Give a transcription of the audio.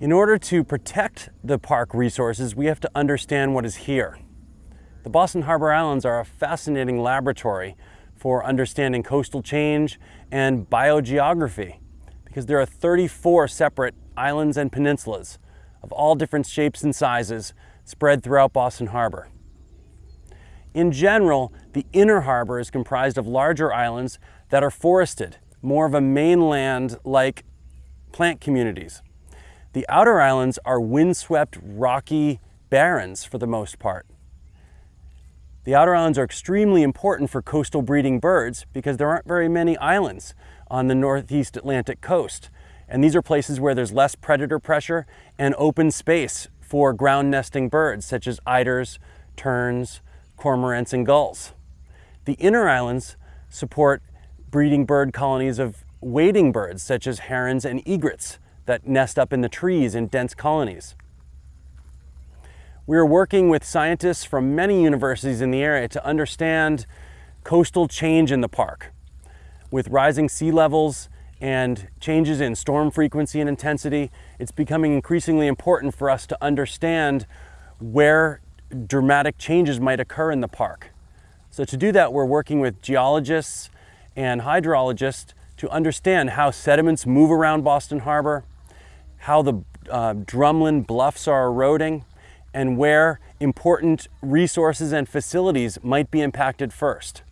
In order to protect the park resources, we have to understand what is here. The Boston Harbor Islands are a fascinating laboratory for understanding coastal change and biogeography because there are 34 separate islands and peninsulas of all different shapes and sizes spread throughout Boston Harbor. In general, the inner harbor is comprised of larger islands that are forested, more of a mainland-like plant communities. The outer islands are windswept, rocky barrens for the most part. The outer islands are extremely important for coastal breeding birds because there aren't very many islands on the northeast Atlantic coast. And these are places where there's less predator pressure and open space for ground nesting birds such as eiders, terns, cormorants, and gulls. The inner islands support breeding bird colonies of wading birds such as herons and egrets that nest up in the trees in dense colonies. We are working with scientists from many universities in the area to understand coastal change in the park. With rising sea levels and changes in storm frequency and intensity, it's becoming increasingly important for us to understand where dramatic changes might occur in the park. So to do that, we're working with geologists and hydrologists to understand how sediments move around Boston Harbor, how the uh, drumlin bluffs are eroding, and where important resources and facilities might be impacted first.